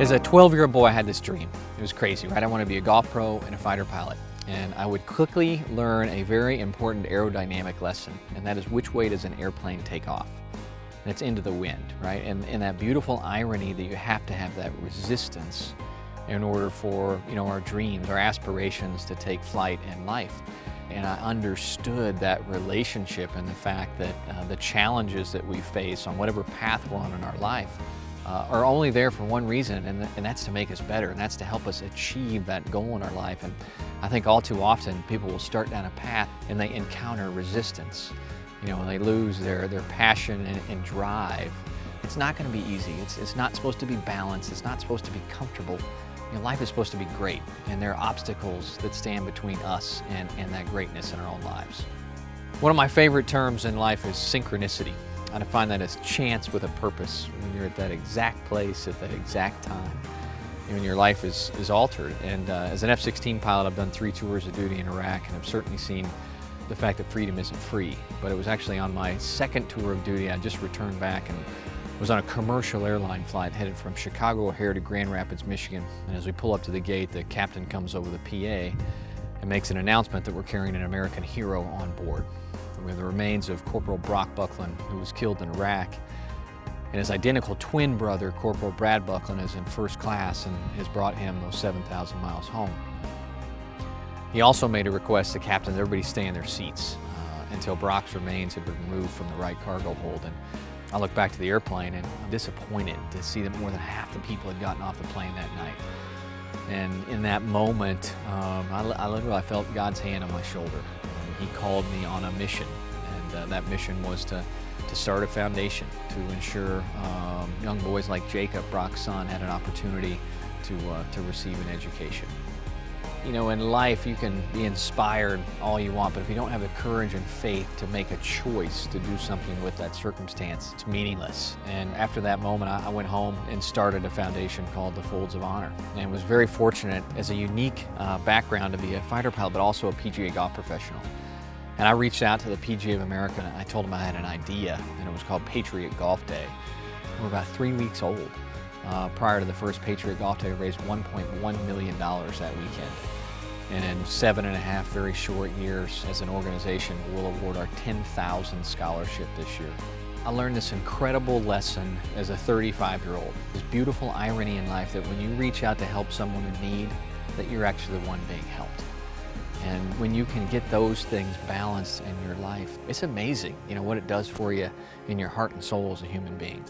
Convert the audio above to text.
As a 12-year-old boy, I had this dream. It was crazy, right? I want to be a golf pro and a fighter pilot. And I would quickly learn a very important aerodynamic lesson, and that is which way does an airplane take off? And it's into the wind, right? And, and that beautiful irony that you have to have that resistance in order for, you know, our dreams, our aspirations to take flight in life. And I understood that relationship and the fact that uh, the challenges that we face on whatever path we're on in our life uh, are only there for one reason, and, th and that's to make us better, and that's to help us achieve that goal in our life. And I think all too often people will start down a path and they encounter resistance. You know, they lose their, their passion and, and drive. It's not going to be easy. It's, it's not supposed to be balanced. It's not supposed to be comfortable. You know, life is supposed to be great, and there are obstacles that stand between us and, and that greatness in our own lives. One of my favorite terms in life is synchronicity. I define that as chance with a purpose. When you're at that exact place at that exact time, when your life is, is altered. And uh, as an F-16 pilot, I've done three tours of duty in Iraq, and I've certainly seen the fact that freedom isn't free. But it was actually on my second tour of duty, I just returned back and was on a commercial airline flight headed from Chicago O'Hare to Grand Rapids, Michigan. And as we pull up to the gate, the captain comes over the PA and makes an announcement that we're carrying an American hero on board. We have the remains of Corporal Brock Bucklin, who was killed in Iraq. And his identical twin brother, Corporal Brad Bucklin, is in first class and has brought him those 7,000 miles home. He also made a request to captain that everybody stay in their seats uh, until Brock's remains had been removed from the right cargo hold. And I look back to the airplane and I'm disappointed to see that more than half the people had gotten off the plane that night. And in that moment, um, I, I literally felt God's hand on my shoulder. He called me on a mission, and uh, that mission was to, to start a foundation to ensure um, young boys like Jacob, Brock's son, had an opportunity to, uh, to receive an education. You know, in life you can be inspired all you want, but if you don't have the courage and faith to make a choice to do something with that circumstance, it's meaningless. And after that moment, I went home and started a foundation called the Folds of Honor. And was very fortunate as a unique uh, background to be a fighter pilot, but also a PGA golf professional. And I reached out to the PGA of America and I told them I had an idea, and it was called Patriot Golf Day. We're about three weeks old. Uh, prior to the first Patriot Golf Day, raised $1.1 million that weekend. And in seven and a half very short years as an organization, we'll award our 10,000 scholarship this year. I learned this incredible lesson as a 35-year-old. This beautiful irony in life that when you reach out to help someone in need, that you're actually the one being helped. When you can get those things balanced in your life, it's amazing, you know, what it does for you in your heart and soul as a human being.